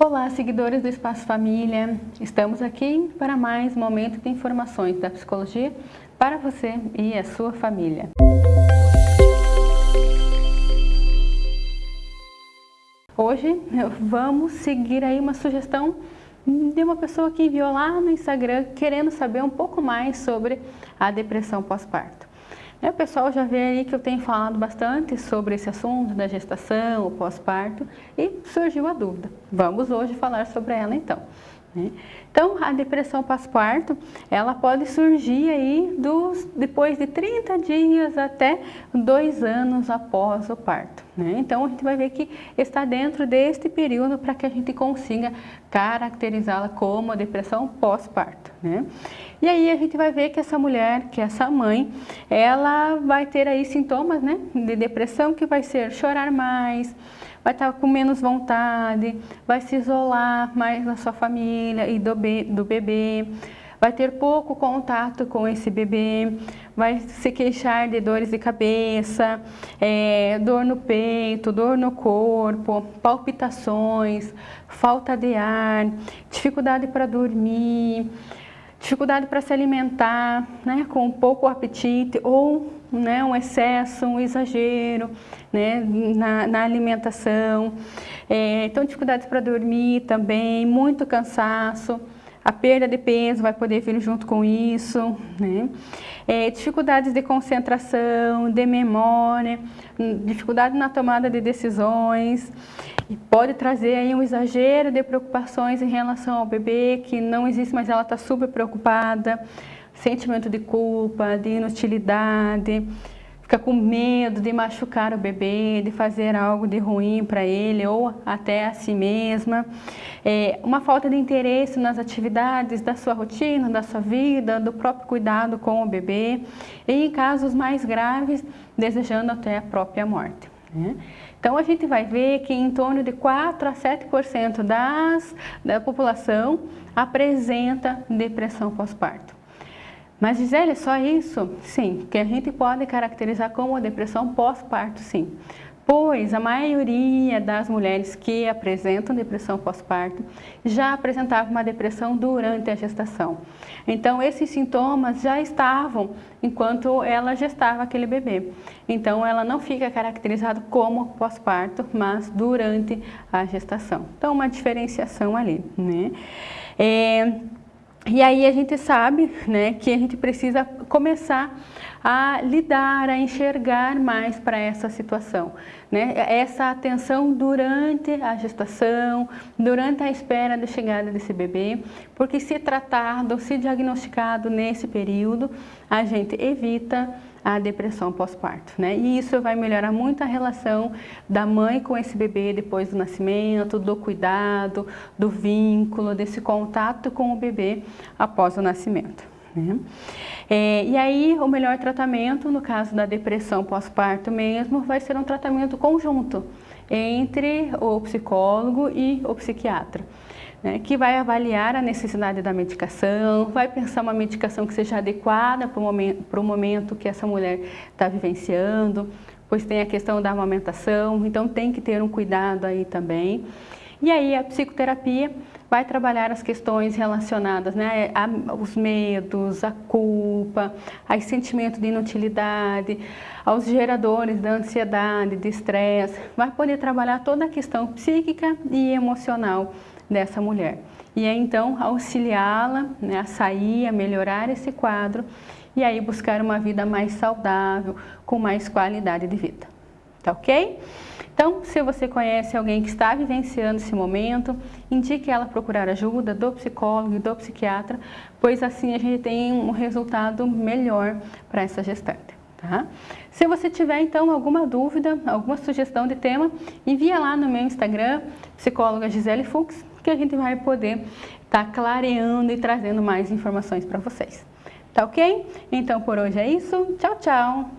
Olá, seguidores do Espaço Família. Estamos aqui para mais momento de informações da psicologia para você e a sua família. Hoje vamos seguir aí uma sugestão de uma pessoa que enviou lá no Instagram querendo saber um pouco mais sobre a depressão pós-parto. É, o pessoal já vê aí que eu tenho falado bastante sobre esse assunto da gestação, o pós-parto, e surgiu a dúvida. Vamos hoje falar sobre ela então. Né? Então, a depressão pós-parto, ela pode surgir aí dos, depois de 30 dias até dois anos após o parto. Né? Então, a gente vai ver que está dentro deste período para que a gente consiga caracterizá-la como depressão pós-parto. Né? E aí a gente vai ver que essa mulher, que essa mãe, ela vai ter aí sintomas né, de depressão que vai ser chorar mais, vai estar com menos vontade, vai se isolar mais da sua família e do, be do bebê, vai ter pouco contato com esse bebê, vai se queixar de dores de cabeça, é, dor no peito, dor no corpo, palpitações, falta de ar, dificuldade para dormir, dificuldade para se alimentar, né, com pouco apetite ou né, um excesso, um exagero né, na, na alimentação. É, então, dificuldades para dormir também, muito cansaço. A perda de peso vai poder vir junto com isso, né? É, dificuldades de concentração, de memória, dificuldade na tomada de decisões e pode trazer aí um exagero de preocupações em relação ao bebê, que não existe, mas ela está super preocupada, sentimento de culpa, de inutilidade, fica com medo de machucar o bebê, de fazer algo de ruim para ele ou até a si mesma. É, uma falta de interesse nas atividades da sua rotina, da sua vida, do próprio cuidado com o bebê. E em casos mais graves, desejando até a própria morte. Né? Então a gente vai ver que em torno de 4 a 7% das, da população apresenta depressão pós-parto. Mas Gisele, só isso? Sim, que a gente pode caracterizar como depressão pós-parto, sim. Pois a maioria das mulheres que apresentam depressão pós-parto já apresentavam uma depressão durante a gestação. Então esses sintomas já estavam enquanto ela gestava aquele bebê. Então ela não fica caracterizada como pós-parto, mas durante a gestação. Então uma diferenciação ali, né? É, e aí a gente sabe né, que a gente precisa começar a lidar, a enxergar mais para essa situação. Né? Essa atenção durante a gestação, durante a espera da chegada desse bebê, porque se tratado, se diagnosticado nesse período, a gente evita a depressão pós-parto, né? E isso vai melhorar muito a relação da mãe com esse bebê depois do nascimento, do cuidado, do vínculo, desse contato com o bebê após o nascimento. Né? É, e aí, o melhor tratamento, no caso da depressão pós-parto mesmo, vai ser um tratamento conjunto entre o psicólogo e o psiquiatra né, que vai avaliar a necessidade da medicação, vai pensar uma medicação que seja adequada para o momento, que essa mulher está vivenciando, pois tem a questão da amamentação, então tem que ter um cuidado aí também. E aí a psicoterapia vai trabalhar as questões relacionadas né, aos medos, a culpa, ao sentimento de inutilidade, aos geradores da ansiedade, de estresse, vai poder trabalhar toda a questão psíquica e emocional dessa mulher. E é então auxiliá-la né, a sair, a melhorar esse quadro e aí buscar uma vida mais saudável, com mais qualidade de vida. Tá ok? Então, se você conhece alguém que está vivenciando esse momento, indique ela procurar ajuda do psicólogo e do psiquiatra, pois assim a gente tem um resultado melhor para essa gestante. Tá? Se você tiver então alguma dúvida, alguma sugestão de tema, envia lá no meu Instagram, psicóloga Gisele Fux, que a gente vai poder estar tá clareando e trazendo mais informações para vocês. Tá ok? Então por hoje é isso. Tchau, tchau!